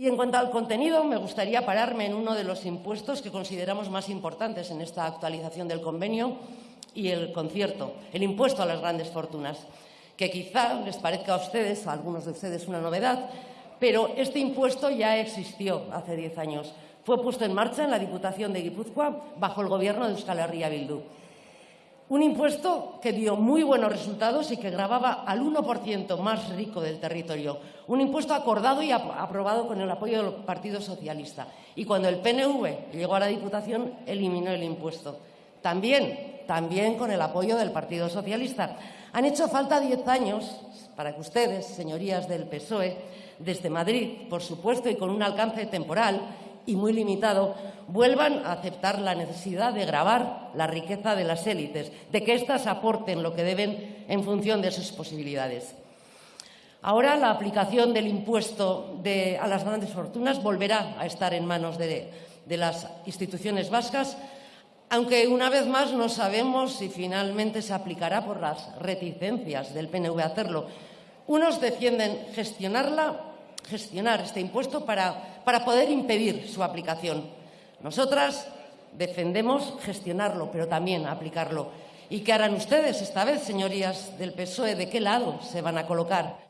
Y en cuanto al contenido, me gustaría pararme en uno de los impuestos que consideramos más importantes en esta actualización del convenio y el concierto, el impuesto a las grandes fortunas, que quizá les parezca a ustedes, a algunos de ustedes, una novedad, pero este impuesto ya existió hace diez años. Fue puesto en marcha en la Diputación de Guipúzcoa bajo el gobierno de Euskal Herria Bildu. Un impuesto que dio muy buenos resultados y que grababa al 1% más rico del territorio. Un impuesto acordado y aprobado con el apoyo del Partido Socialista. Y cuando el PNV llegó a la Diputación, eliminó el impuesto. También, también con el apoyo del Partido Socialista. Han hecho falta diez años para que ustedes, señorías del PSOE, desde Madrid, por supuesto, y con un alcance temporal, y muy limitado, vuelvan a aceptar la necesidad de grabar la riqueza de las élites, de que éstas aporten lo que deben en función de sus posibilidades. Ahora la aplicación del impuesto a las grandes fortunas volverá a estar en manos de, de las instituciones vascas, aunque una vez más no sabemos si finalmente se aplicará por las reticencias del PNV a hacerlo. Unos defienden gestionarla gestionar este impuesto para, para poder impedir su aplicación. Nosotras defendemos gestionarlo, pero también aplicarlo. ¿Y qué harán ustedes esta vez, señorías del PSOE? ¿De qué lado se van a colocar?